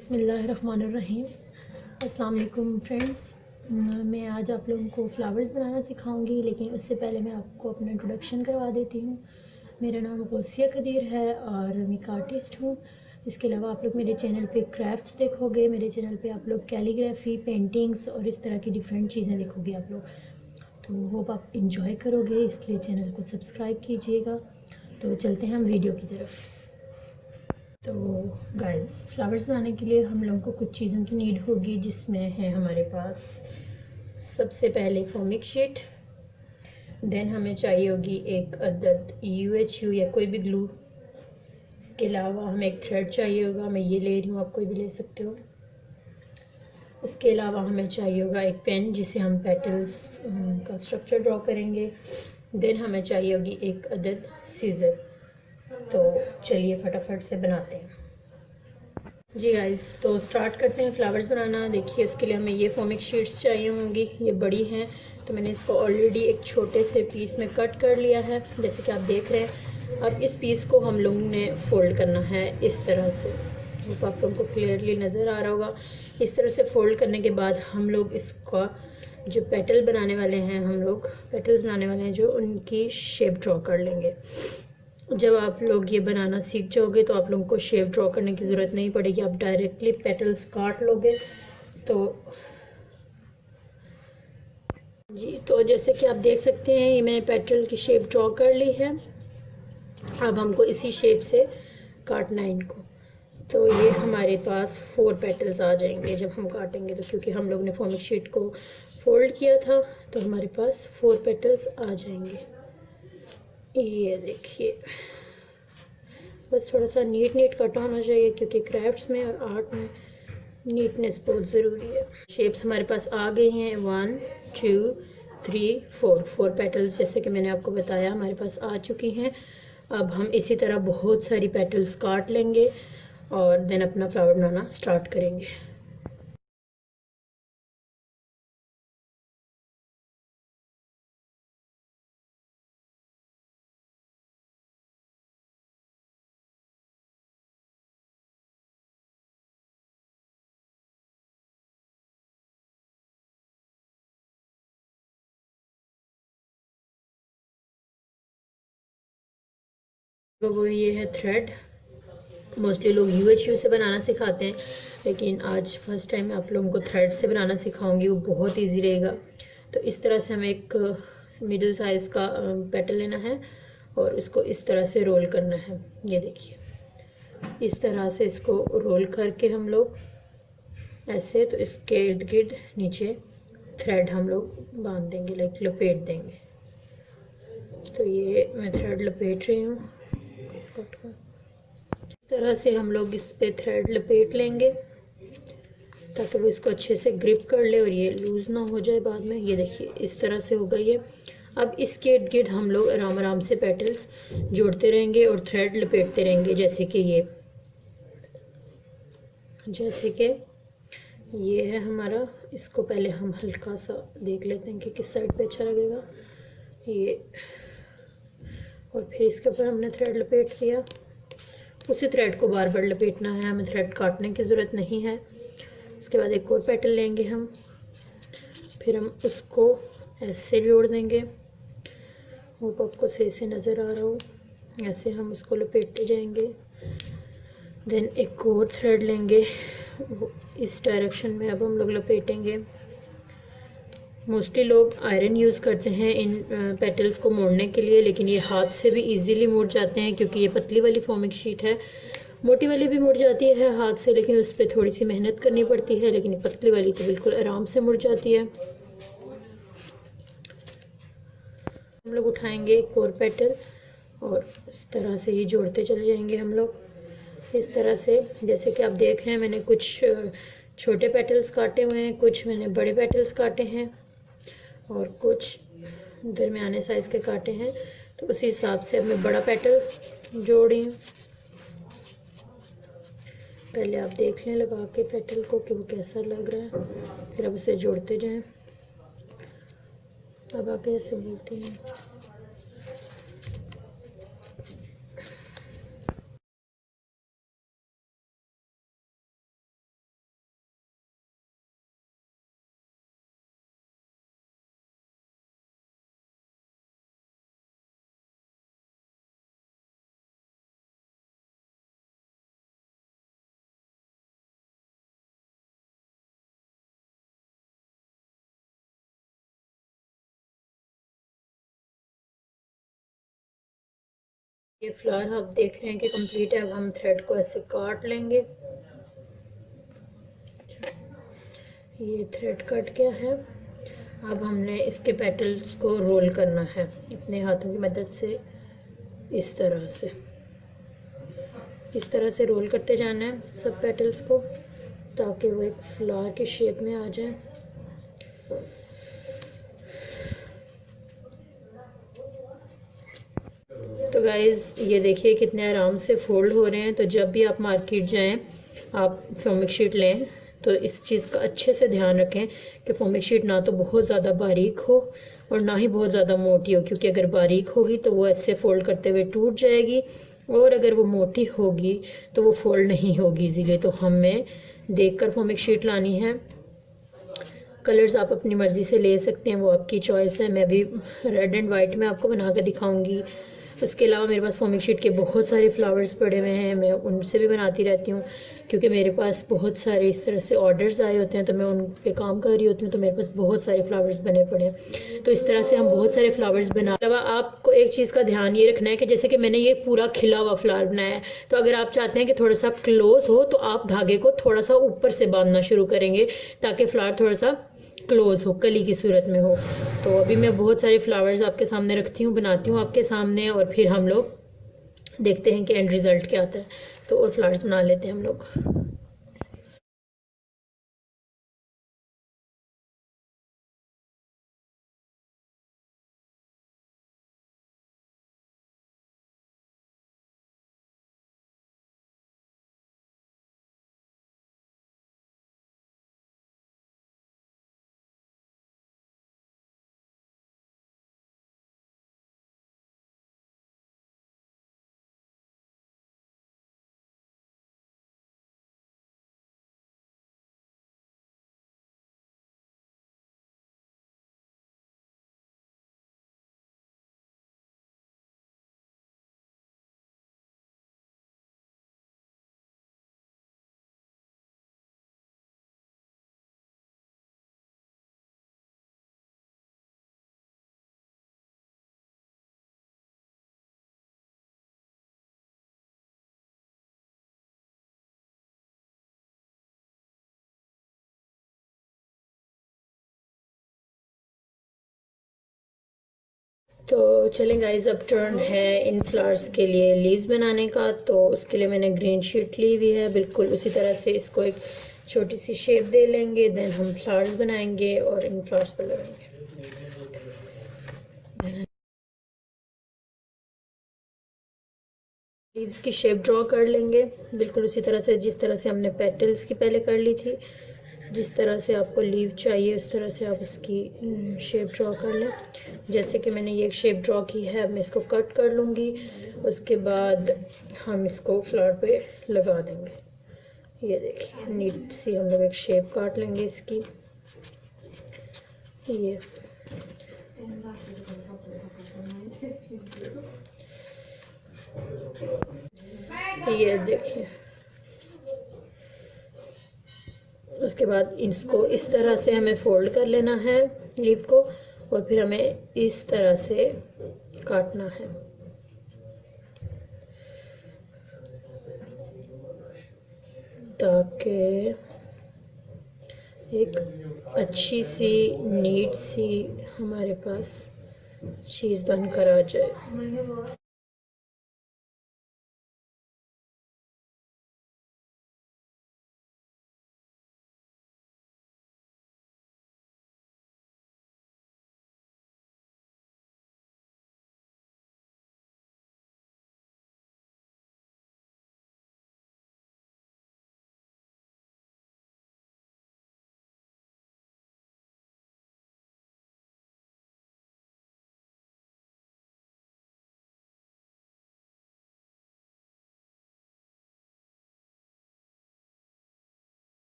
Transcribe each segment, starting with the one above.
बसमीम अल्लाम फ्रेंड्स। मैं आज आप लोगों को फ्लावर्स बनाना सिखाऊँगी, लेकिन उससे पहले मैं आपको अपना इंट्रोडक्शन करवा देती हूँ। मेरा नाम गौसिया कदीर है और मैं एक आर्टिस्ट हूँ। इसके अलावा आप लोग मेरे चैनल पे क्राफ्ट्स देखोगे, मेरे चैनल पे आप लोग कैलीग्राफी पेंटिंग्स और इस तरह की डिफरेंट चीज़ें देखोगे आप लोग। तो होप आप इंजॉय करोगे, इसलिए चैनल को सब्सक्राइब कीजिएगा। तो चलते हैं हम वीडियो की तरफ़। तो गाइस फ्लावर्स बनाने के लिए हम लोगों को कुछ चीज़ों की नीड होगी जिसमें है हमारे पास सबसे पहले फॉमिक शीट देन हमें चाहिए होगी एक अदद यू एच यू या कोई भी ग्लू इसके अलावा हमें एक थ्रेड चाहिए होगा, मैं ये ले रही हूँ, आप कोई भी ले सकते हो. उसके अलावा हमें चाहिए होगा एक पेन जिसे हम पेटल्स का स्ट्रक्चर ड्रॉ करेंगे. देन हमें चाहिए होगी एक अदद सीज़र तो चलिए फटाफट से बनाते हैं। जी गाइस तो स्टार्ट करते हैं फ्लावर्स बनाना। देखिए, उसके लिए हमें ये फॉमिक शीट्स चाहिए होंगी। ये बड़ी हैं तो मैंने इसको ऑलरेडी एक छोटे से पीस में कट कर लिया है, जैसे कि आप देख रहे हैं। अब इस पीस को हम लोगों ने फोल्ड करना है इस तरह से। तो आप लोगों को क्लियरली नज़र आ रहा होगा। इस तरह से फोल्ड करने के बाद हम लोग इसका जो पेटल बनाने वाले हैं, हम लोग पेटल्स बनाने वाले हैं, जो उनकी शेप ड्रॉ कर लेंगे। जब आप लोग ये बनाना सीख जाओगे तो आप लोगों को शेप ड्रॉ करने की ज़रूरत नहीं पड़ेगी। आप डायरेक्टली पेटल्स काट लोगे तो जी तो जैसे कि आप देख सकते हैं, ये मैंने पेटल की शेप ड्रॉ कर ली है। अब हमको इसी शेप से काटना है इनको। तो ये हमारे पास फोर पेटल्स आ जाएँगे जब हम काटेंगे। तो क्योंकि हम लोग ने फॉर्मिक शीट को फोल्ड किया था तो हमारे पास फोर पेटल्स आ जाएँगे। ये देखिए, बस थोड़ा सा नीट नीट कट होना चाहिए क्योंकि क्राफ्ट्स में और आर्ट में नीटनेस बहुत ज़रूरी है। शेप्स हमारे पास आ गई हैं। One two three four four petals जैसे कि मैंने आपको बताया हमारे पास आ चुकी हैं। अब हम इसी तरह बहुत सारी पेटल्स काट लेंगे और देन अपना फ्लावर बनाना स्टार्ट करेंगे। तो वो ये है थ्रेड मोस्टली लोग यू एच यू से बनाना सिखाते हैं, लेकिन आज फ़र्स्ट टाइम मैं आप लोगों को थ्रेड से बनाना सिखाऊँगी, वो बहुत इजी रहेगा। तो इस तरह से हमें एक मिडिल साइज़ का पेटल लेना है और इसको इस तरह से रोल करना है। ये देखिए। इस तरह से इसको रोल करके हम लोग ऐसे तो इसके इर्द गिर्द नीचे थ्रेड हम लोग बाँध देंगे लाइक लपेट देंगे। तो ये मैं थ्रेड लपेट रही हूँ। कट कर इस तरह से हम लोग इस पे थ्रेड लपेट लेंगे, ताकि वो इसको अच्छे से ग्रिप कर ले और ये लूज़ ना हो जाए बाद में। ये देखिए, इस तरह से होगा ये अब इसके इर्द गिर्द हम लोग आराम आराम से पेटल्स जोड़ते रहेंगे और थ्रेड लपेटते रहेंगे, जैसे कि ये। जैसे कि ये है हमारा। इसको पहले हम हल्का सा देख लेते हैं कि किस साइड पे अच्छा लगेगा। ये और फिर इसके ऊपर हमने थ्रेड लपेट दिया उसी थ्रेड को बार बार लपेटना है, हमें थ्रेड काटने की ज़रूरत नहीं है। उसके बाद एक और पैटर्न लेंगे हम। फिर हम उसको ऐसे जोड़ देंगे। होप आपको सही से नज़र आ रहा हो। ऐसे हम उसको लपेटते जाएँगे। देन एक और थ्रेड लेंगे। इस डायरेक्शन में अब हम लोग लपेटेंगे। मोस्टली लोग आयरन यूज़ करते हैं इन पेटल्स को मोड़ने के लिए, लेकिन ये हाथ से भी इजीली मुड़ जाते हैं क्योंकि ये पतली वाली फॉर्मिक शीट है। मोटी वाली भी मुड़ जाती है हाथ से, लेकिन उस पर थोड़ी सी मेहनत करनी पड़ती है, लेकिन पतली वाली तो बिल्कुल आराम से मुड़ जाती है। हम लोग उठाएँगे एक और पेटल और इस तरह से ही जोड़ते चले जाएँगे हम लोग। इस तरह से, जैसे कि आप देख रहे हैं, मैंने कुछ छोटे पेटल्स काटे हुए हैं, कुछ मैंने बड़े पेटल्स काटे हैं। और कुछ दरमियाने साइज़ के काटे हैं। तो उसी हिसाब से अब मैं बड़ा पेटल जोड़ी। पहले आप देख लें लगा के पेटल को कि वो कैसा लग रहा है। फिर अब उसे जोड़ते जाएँ। अब आके ऐसे बोलते हैं। ये फ्लावर आप देख रहे हैं कि कंप्लीट है, अब हम थ्रेड को ऐसे काट लेंगे। ये थ्रेड कट गया है। अब हमने इसके पेटल्स को रोल करना है, अपने हाथों की मदद से, इस तरह से। इस तरह से रोल करते जाना है सब पेटल्स को, ताकि वो एक फ्लावर की शेप में आ जाए। तो गाइज़ ये देखिए कितने आराम से फोल्ड हो रहे हैं। तो जब भी आप मार्केट जाएँ, आप फोमिक शीट लें तो इस चीज़ का अच्छे से ध्यान रखें कि फोमिक शीट ना तो बहुत ज़्यादा बारीक हो और ना ही बहुत ज़्यादा मोटी हो, क्योंकि अगर बारीक होगी तो वो ऐसे फोल्ड करते हुए टूट जाएगी और अगर वो मोटी होगी तो वो फोल्ड नहीं होगी इजीली तो हमें देख कर फोमिक शीट लानी है। कलर्स आप अपनी मर्ज़ी से ले सकते हैं, वो आपकी चॉइस है। मैं भी रेड एंड वाइट में आपको बना कर दिखाऊँगी। उसके अलावा मेरे पास फॉमिक शीट के बहुत सारे फ्लावर्स पड़े हुए हैं। मैं उनसे भी बनाती रहती हूँ, क्योंकि मेरे पास बहुत सारे इस तरह से ऑर्डर्स आए होते हैं तो मैं उन पे काम कर रही होती हूँ तो मेरे पास बहुत सारे फ्लावर्स बने पड़े हैं। तो इस तरह से हम बहुत सारे फ्लावर्स बना अलावा आपको एक चीज़ का ध्यान ये रखना है कि जैसे कि मैंने ये पूरा खिला हुआ फ्लावर बनाया है तो अगर आप चाहते हैं कि थोड़ा सा क्लोज हो तो आप धागे को थोड़ा सा ऊपर से बांधना शुरू करेंगे, ताकि फ्लावर थोड़ा सा क्लोज हो, कली की सूरत में हो। तो अभी मैं बहुत सारे फ्लावर्स आपके सामने रखती हूँ, बनाती हूँ आपके सामने और फिर हम लोग देखते हैं कि एंड रिज़ल्ट क्या आता है। तो और फ्लावर्स बना लेते हैं हम लोग। तो चलें गाइस अब टर्न है इन फ्लावर्स के लिए लीव्स बनाने का तो उसके लिए मैंने ग्रीन शीट ली हुई है। बिल्कुल उसी तरह से इसको एक छोटी सी शेप दे लेंगे देन हम फ्लावर्स बनाएँगे और इन फ्लावर्स पर लगाएँगे। लीव्स की शेप ड्रॉ कर लेंगे। बिल्कुल उसी तरह से जिस तरह से हमने पेटल्स की पहले कर ली थी। जिस तरह से आपको लीव चाहिए, उस तरह से आप उसकी शेप ड्रॉ कर लें। जैसे कि मैंने ये एक शेप ड्रॉ की है मैं इसको कट कर लूँगी। उसके बाद हम इसको फ्लावर पे लगा देंगे। ये देखिए नीट सी हम लोग एक शेप काट लेंगे इसकी। ये। ये देखिए। उसके बाद इसको इस तरह से हमें फोल्ड कर लेना है, लीफ को, और फिर हमें इस तरह से काटना है। ताकि एक अच्छी सी, नीट सी हमारे पास चीज़ बनकर आ जाए।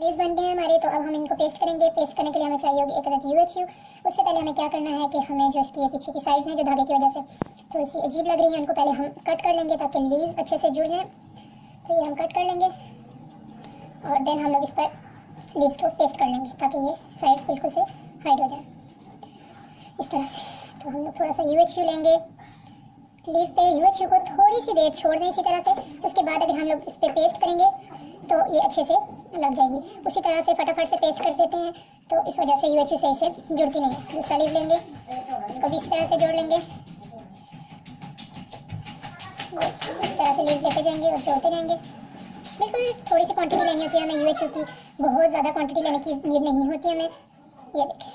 लेस बन गए हैं हमारे तो अब हम इनको पेस्ट करेंगे। पेस्ट करने के लिए हमें चाहिए होगी एक अदद यू एच यू उससे पहले हमें क्या करना है कि हमें जो इसकी पीछे की साइड्स हैं, जो धागे की वजह से थोड़ी सी अजीब लग रही है, उनको पहले हम कट कर लेंगे ताकि लीव्स अच्छे से जुड़ जाएँ। तो ये हम कट कर लेंगे और देन हम लोग इस पर लीव्स को पेस्ट कर लेंगे ताकि ये साइड्स बिल्कुल से हाइड हो जाए। इस तरह से। तो हम लोग थोड़ा सा यू एच यू लेंगे। लीव पे यू एच यू को थोड़ी सी देर छोड़ दें इसी तरह से। उसके बाद अगर हम लोग इस पर पेस्ट करेंगे तो ये अच्छे से लग जाएगी। उसी तरह से फटाफट से पेस्ट कर देते हैं। तो इस वजह से यू एच यू सही से जुड़ती नहीं है। दूसरा लीव लेंगे। इसको भी इस तरह से जोड़ लेंगे। इस तरह से लीव लेते जाएँगे और जोड़ते जाएँगे। बिल्कुल थोड़ी सी क्वांटिटी लेनी होती है हमें यू एच यू की। बहुत ज़्यादा क्वांटिटी लेने की नीड नहीं होती हमें। ये देखें।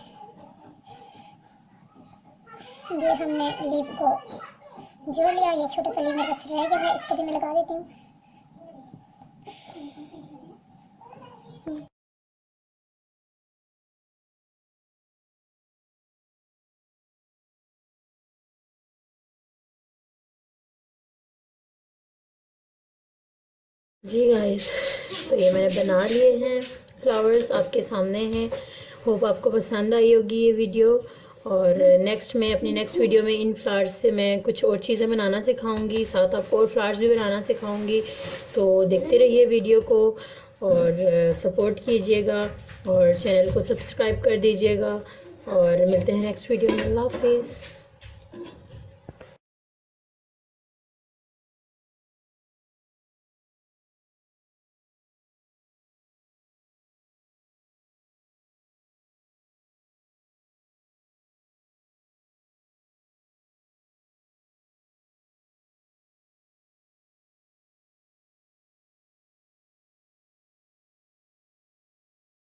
ये हमने लीव को जोड़ लिया। ये छोटा सा लीव मेरे पास रह गया है। इसको भी मैं लगा देती हूँ। जी गाइस तो ये मैंने बना लिए हैं फ्लावर्स आपके सामने हैं। होप आपको पसंद आई होगी ये वीडियो और नेक्स्ट में अपनी नेक्स्ट वीडियो में इन फ्लावर्स से मैं कुछ और चीज़ें बनाना सिखाऊँगी। साथ आपको और फ्लावर्स भी बनाना सिखाऊँगी। तो देखते रहिए वीडियो को और सपोर्ट कीजिएगा और चैनल को सब्सक्राइब कर दीजिएगा। और मिलते हैं नेक्स्ट वीडियो में। अल्लाह हाफिज़।